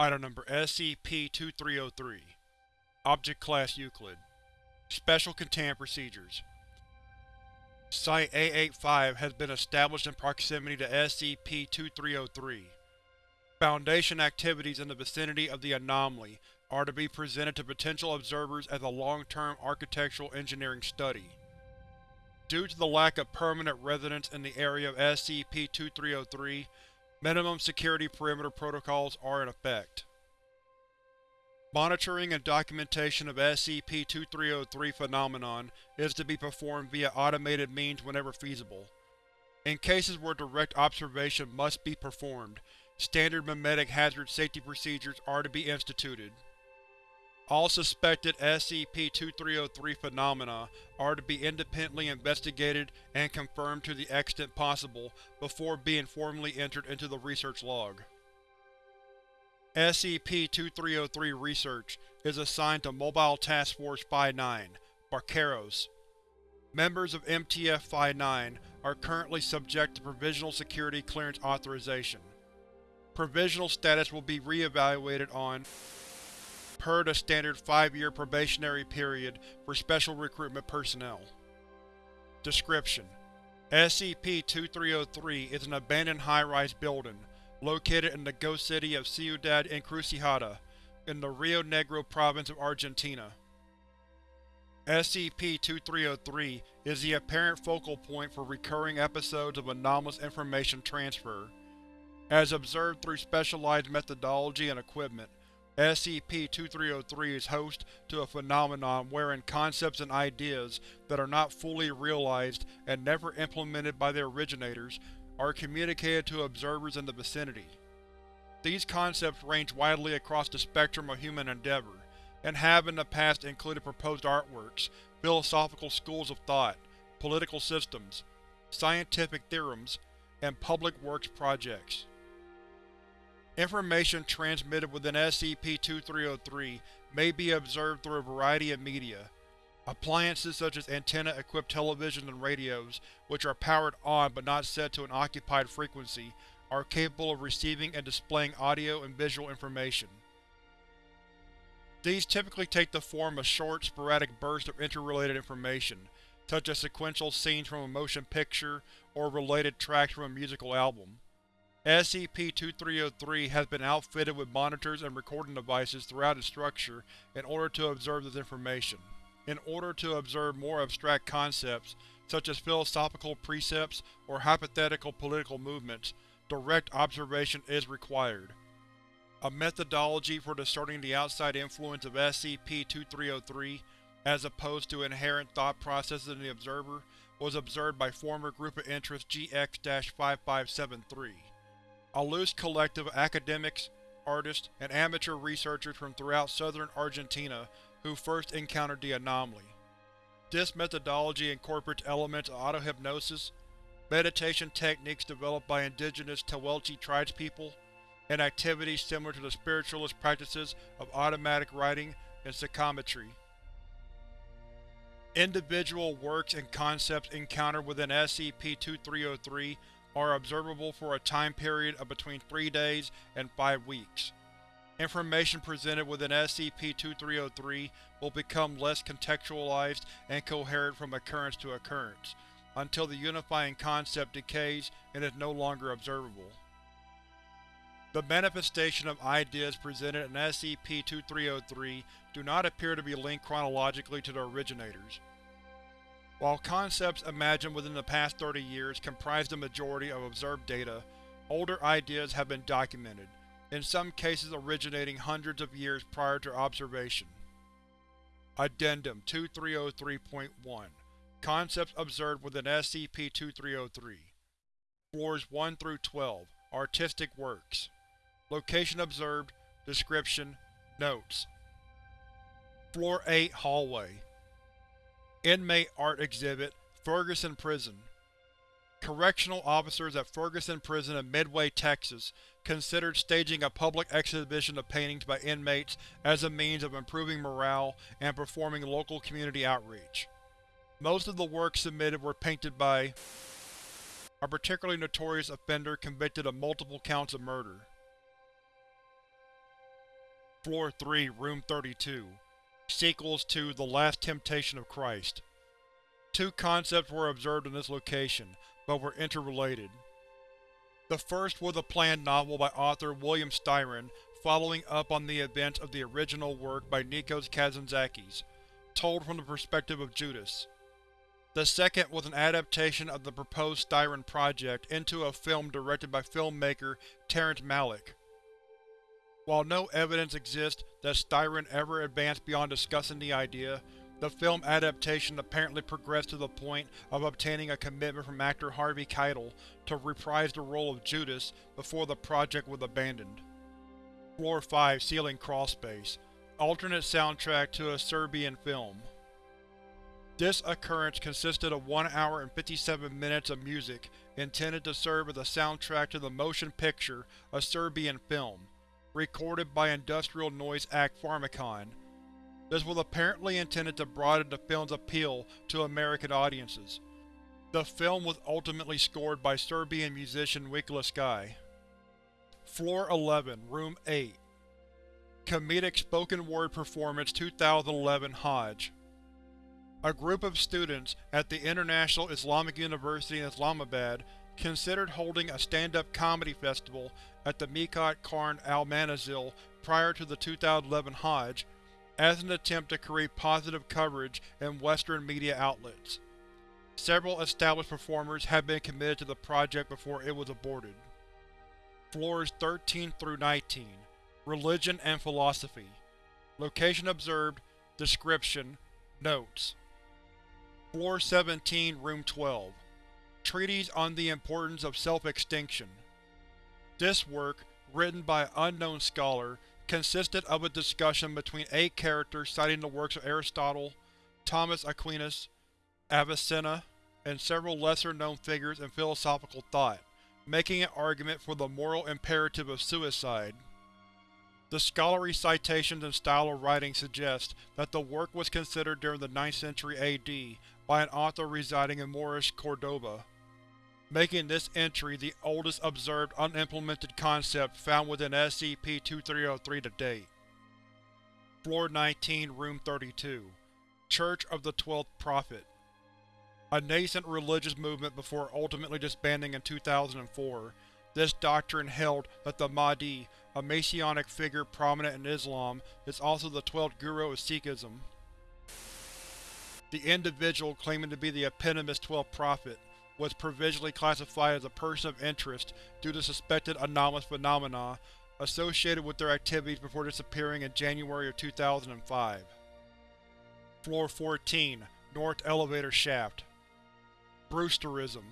Item Number SCP-2303 Object Class Euclid Special Containment Procedures Site-A85 has been established in proximity to SCP-2303. Foundation activities in the vicinity of the anomaly are to be presented to potential observers as a long-term architectural engineering study. Due to the lack of permanent residents in the area of SCP-2303, minimum security perimeter protocols are in effect. Monitoring and documentation of SCP-2303 phenomenon is to be performed via automated means whenever feasible. In cases where direct observation must be performed, standard memetic hazard safety procedures are to be instituted. All suspected SCP-2303 phenomena are to be independently investigated and confirmed to the extent possible before being formally entered into the research log. SCP-2303 Research is assigned to Mobile Task Force Phi-9, Barqueros. Members of MTF Phi-9 are currently subject to Provisional Security Clearance Authorization. Provisional status will be re-evaluated on per the standard 5-year probationary period for Special Recruitment personnel. Description: SCP-2303 is an abandoned high-rise building located in the ghost city of Ciudad Encrucijada, in the Rio Negro province of Argentina. SCP-2303 is the apparent focal point for recurring episodes of anomalous information transfer. As observed through specialized methodology and equipment, SCP-2303 is host to a phenomenon wherein concepts and ideas that are not fully realized and never implemented by their originators are communicated to observers in the vicinity. These concepts range widely across the spectrum of human endeavor, and have in the past included proposed artworks, philosophical schools of thought, political systems, scientific theorems, and public works projects. Information transmitted within SCP-2303 may be observed through a variety of media, Appliances such as antenna-equipped televisions and radios, which are powered on but not set to an occupied frequency, are capable of receiving and displaying audio and visual information. These typically take the form of short, sporadic bursts of interrelated information, such as sequential scenes from a motion picture or related tracks from a musical album. SCP-2303 has been outfitted with monitors and recording devices throughout its structure in order to observe this information in order to observe more abstract concepts, such as philosophical precepts or hypothetical political movements, direct observation is required. A methodology for discerning the outside influence of SCP-2303, as opposed to inherent thought processes in the observer, was observed by former Group of Interest GX-5573. A loose collective of academics, artists, and amateur researchers from throughout southern Argentina who first encountered the anomaly. This methodology incorporates elements of autohypnosis, meditation techniques developed by indigenous Tehuelche tribespeople, and activities similar to the spiritualist practices of automatic writing and psychometry. Individual works and concepts encountered within SCP-2303 are observable for a time period of between three days and five weeks. Information presented within SCP-2303 will become less contextualized and coherent from occurrence to occurrence, until the unifying concept decays and is no longer observable. The manifestation of ideas presented in SCP-2303 do not appear to be linked chronologically to their originators. While concepts imagined within the past 30 years comprise the majority of observed data, older ideas have been documented, in some cases originating hundreds of years prior to observation. Addendum 2303.1 Concepts observed within SCP-2303 Floors 1 through 12 Artistic Works. Location observed Description Notes. Floor 8 Hallway Inmate Art Exhibit Ferguson Prison Correctional officers at Ferguson Prison in Midway, Texas considered staging a public exhibition of paintings by inmates as a means of improving morale and performing local community outreach. Most of the works submitted were painted by a particularly notorious offender convicted of multiple counts of murder. Floor 3, Room 32 Sequels to The Last Temptation of Christ Two concepts were observed in this location, but were interrelated. The first was a planned novel by author William Styron following up on the events of the original work by Nikos Kazantzakis, told from the perspective of Judas. The second was an adaptation of the proposed Styron project into a film directed by filmmaker Terrence Malick. While no evidence exists that Styron ever advanced beyond discussing the idea, the film adaptation apparently progressed to the point of obtaining a commitment from actor Harvey Keitel to reprise the role of Judas before the project was abandoned. Floor 5 Ceiling Crawlspace Alternate soundtrack to a Serbian film This occurrence consisted of 1 hour and 57 minutes of music intended to serve as a soundtrack to the motion picture A Serbian Film, recorded by Industrial Noise Act Pharmakon, this was apparently intended to broaden the film's appeal to American audiences. The film was ultimately scored by Serbian musician Wikla Sky. Floor 11, Room 8 Comedic Spoken Word Performance 2011 Hajj A group of students at the International Islamic University in Islamabad considered holding a stand-up comedy festival at the Miqat Qarn al-Manazil prior to the 2011 Hajj as an attempt to create positive coverage in Western media outlets. Several established performers had been committed to the project before it was aborted. Floors 13 through 19 Religion and Philosophy. Location observed. Description. Notes. Floor 17 Room 12 Treatise on the Importance of Self-Extinction This work, written by an unknown scholar, consisted of a discussion between eight characters citing the works of Aristotle, Thomas Aquinas, Avicenna, and several lesser-known figures in philosophical thought, making an argument for the moral imperative of suicide. The scholarly citations and style of writing suggest that the work was considered during the 9th century AD by an author residing in Moorish Cordoba making this entry the oldest observed unimplemented concept found within SCP-2303 to date. Floor 19, Room 32 Church of the Twelfth Prophet A nascent religious movement before ultimately disbanding in 2004, this doctrine held that the Mahdi, a messianic figure prominent in Islam, is also the twelfth guru of Sikhism. The individual claiming to be the eponymous Twelfth Prophet was provisionally classified as a person of interest due to suspected anomalous phenomena associated with their activities before disappearing in January of 2005. Floor 14, North Elevator Shaft Brewsterism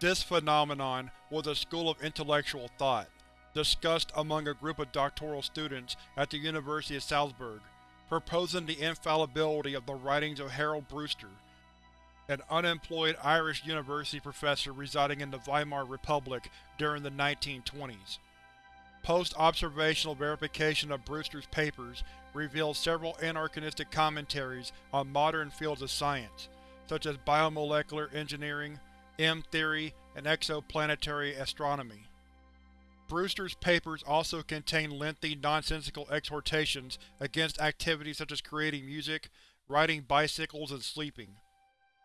This phenomenon was a school of intellectual thought, discussed among a group of doctoral students at the University of Salzburg, proposing the infallibility of the writings of Harold Brewster, an unemployed Irish university professor residing in the Weimar Republic during the 1920s. Post-observational verification of Brewster's papers revealed several anachronistic commentaries on modern fields of science, such as biomolecular engineering, M-theory, and exoplanetary astronomy. Brewster's papers also contain lengthy, nonsensical exhortations against activities such as creating music, riding bicycles, and sleeping.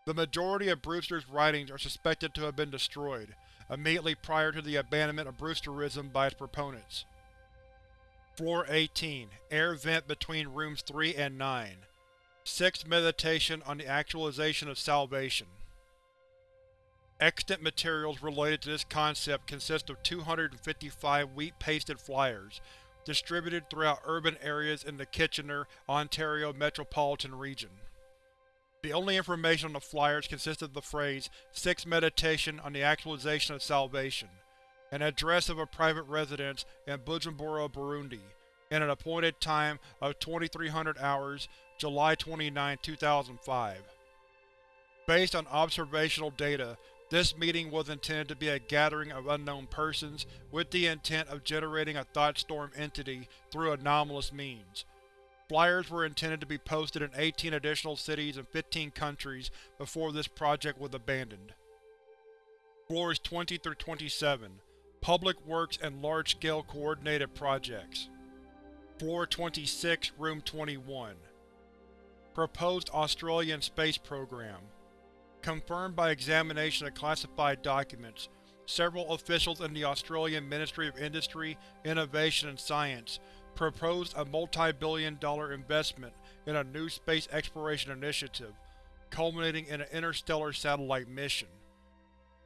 The majority of Brewster's writings are suspected to have been destroyed, immediately prior to the abandonment of Brewsterism by its proponents. Floor 18 Air vent between Rooms 3 and 9 Sixth Meditation on the Actualization of Salvation Extant materials related to this concept consist of 255 wheat-pasted flyers, distributed throughout urban areas in the Kitchener, Ontario metropolitan region. The only information on the flyers consisted of the phrase, Sixth Meditation on the Actualization of Salvation, an address of a private residence in Bujumbura, Burundi, and an appointed time of 2300 hours, July 29, 2005. Based on observational data, this meeting was intended to be a gathering of unknown persons with the intent of generating a thought storm entity through anomalous means. Flyers were intended to be posted in 18 additional cities and 15 countries before this project was abandoned. Floors 20 through 27 Public Works and Large-Scale Coordinated Projects. Floor 26, Room 21 Proposed Australian Space Program. Confirmed by examination of classified documents, several officials in the Australian Ministry of Industry, Innovation and Science proposed a multi-billion dollar investment in a new space exploration initiative, culminating in an interstellar satellite mission.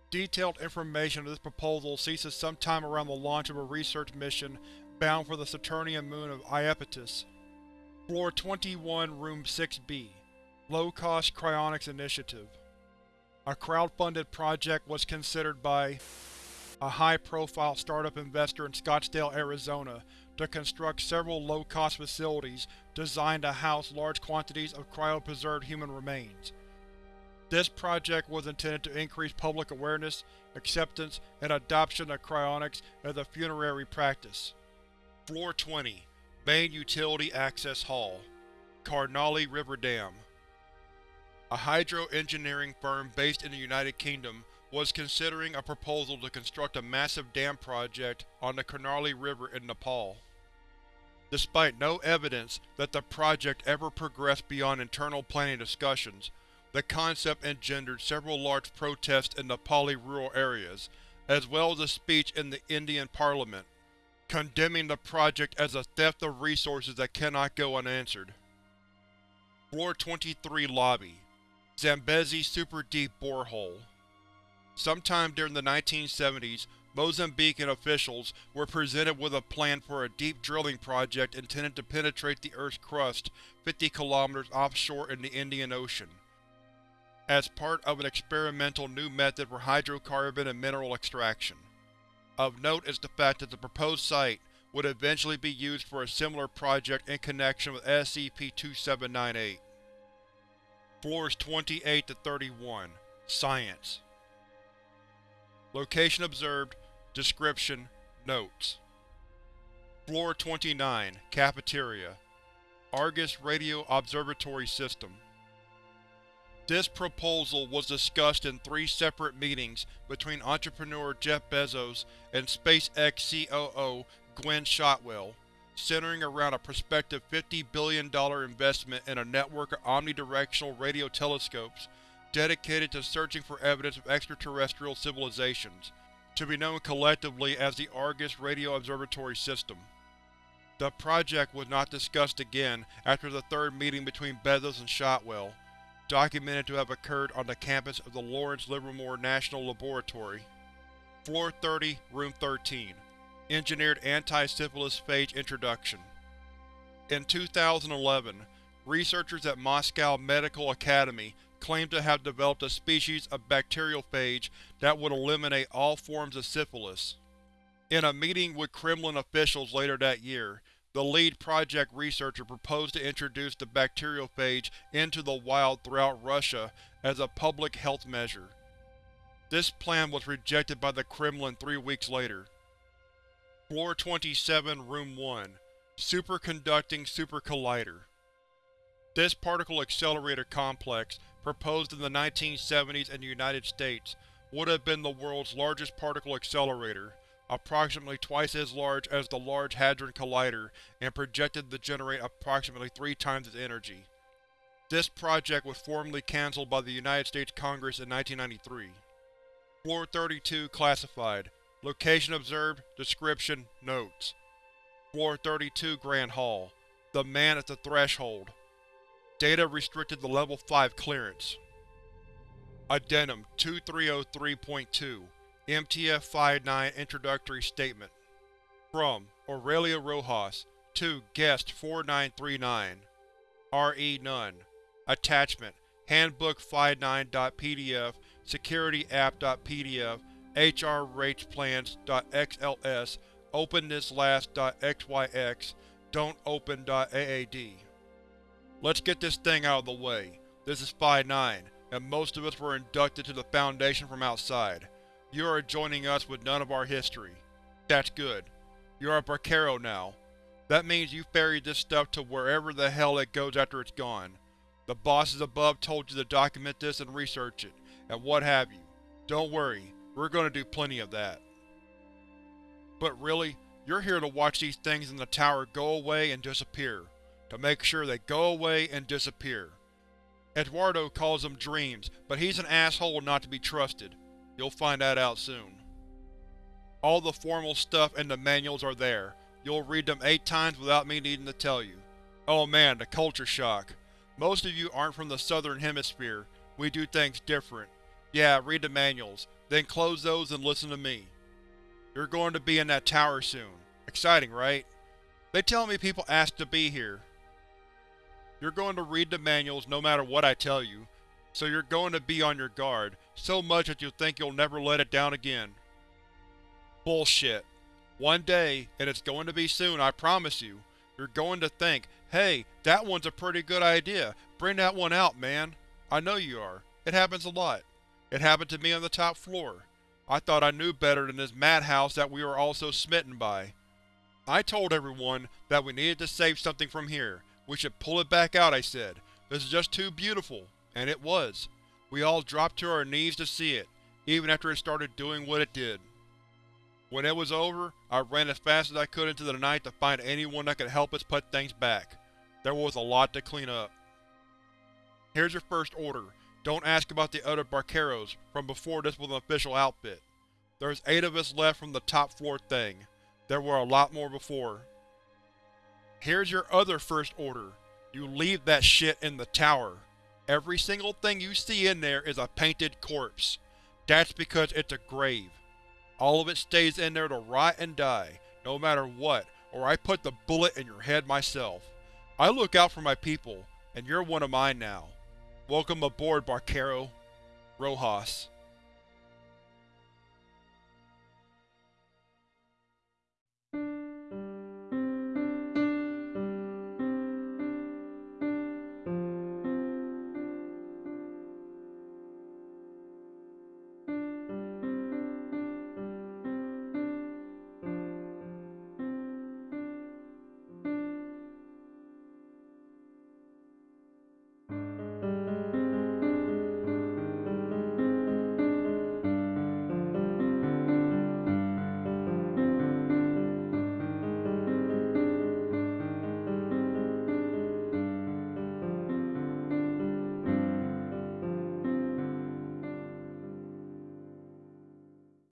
Detailed information of this proposal ceases sometime around the launch of a research mission bound for the Saturnian moon of Iapetus. Floor 21, Room 6B Low-Cost Cryonics Initiative A crowd-funded project was considered by a high-profile startup investor in Scottsdale, Arizona to construct several low-cost facilities designed to house large quantities of cryopreserved human remains. This project was intended to increase public awareness, acceptance, and adoption of cryonics as a funerary practice. Floor 20 Main Utility Access Hall Karnali River Dam A hydro-engineering firm based in the United Kingdom was considering a proposal to construct a massive dam project on the Karnali River in Nepal. Despite no evidence that the project ever progressed beyond internal planning discussions, the concept engendered several large protests in Nepali rural areas, as well as a speech in the Indian parliament, condemning the project as a theft of resources that cannot go unanswered. Floor 23 Lobby Zambezi Super Deep Borehole Sometime during the 1970s, Mozambican officials were presented with a plan for a deep drilling project intended to penetrate the Earth's crust 50 km offshore in the Indian Ocean, as part of an experimental new method for hydrocarbon and mineral extraction. Of note is the fact that the proposed site would eventually be used for a similar project in connection with SCP-2798. Floors 28 to 31 Science Location observed. Description: Notes. Floor 29 Cafeteria Argus Radio Observatory System. This proposal was discussed in three separate meetings between entrepreneur Jeff Bezos and SpaceX COO Gwynne Shotwell, centering around a prospective $50 billion investment in a network of omnidirectional radio telescopes dedicated to searching for evidence of extraterrestrial civilizations, to be known collectively as the Argus Radio Observatory System. The project was not discussed again after the third meeting between Bezos and Shotwell, documented to have occurred on the campus of the Lawrence Livermore National Laboratory. Floor 30, Room 13 Engineered Anti-Syphilis Phage Introduction In 2011, researchers at Moscow Medical Academy claimed to have developed a species of bacteriophage that would eliminate all forms of syphilis. In a meeting with Kremlin officials later that year, the lead project researcher proposed to introduce the bacteriophage into the wild throughout Russia as a public health measure. This plan was rejected by the Kremlin three weeks later. Floor 27, Room 1 Superconducting Supercollider This particle accelerator complex proposed in the 1970s in the United States, would have been the world's largest particle accelerator, approximately twice as large as the Large Hadron Collider and projected to generate approximately three times its energy. This project was formally cancelled by the United States Congress in 1993. Floor 32 Classified. Location observed. Description. Notes. Floor 32 Grand Hall. The Man at the Threshold Data restricted to Level 5 clearance. Addendum 2303.2 MTF-59 Introductory Statement From Aurelia Rojas to Guest 4939 R.E. Nunn Attachment Handbook 59.pdf Security App.pdf HRRatePlans.xls OpenThisLast.xyx Don't Open.aad Let's get this thing out of the way. This is Phi-9, and most of us were inducted to the Foundation from outside. You are joining us with none of our history. That's good. You're a Barquero now. That means you ferried this stuff to wherever the hell it goes after it's gone. The bosses above told you to document this and research it, and what have you. Don't worry, we're going to do plenty of that. But really, You're here to watch these things in the tower go away and disappear. To make sure they go away and disappear. Eduardo calls them dreams, but he's an asshole not to be trusted. You'll find that out soon. All the formal stuff and the manuals are there. You'll read them eight times without me needing to tell you. Oh man, the culture shock. Most of you aren't from the southern hemisphere. We do things different. Yeah, read the manuals, then close those and listen to me. You're going to be in that tower soon. Exciting, right? They tell me people ask to be here. You're going to read the manuals no matter what I tell you, so you're going to be on your guard, so much that you'll think you'll never let it down again. Bullshit. One day, and it's going to be soon, I promise you, you're going to think, hey, that one's a pretty good idea, bring that one out, man. I know you are. It happens a lot. It happened to me on the top floor. I thought I knew better than this madhouse that we were all so smitten by. I told everyone that we needed to save something from here. We should pull it back out, I said. This is just too beautiful. And it was. We all dropped to our knees to see it, even after it started doing what it did. When it was over, I ran as fast as I could into the night to find anyone that could help us put things back. There was a lot to clean up. Here's your first order. Don't ask about the other Barqueros from before this was an official outfit. There's eight of us left from the top floor thing. There were a lot more before. Here's your other first order. You leave that shit in the tower. Every single thing you see in there is a painted corpse. That's because it's a grave. All of it stays in there to rot and die, no matter what, or I put the bullet in your head myself. I look out for my people, and you're one of mine now. Welcome aboard, Barquero. Rojas.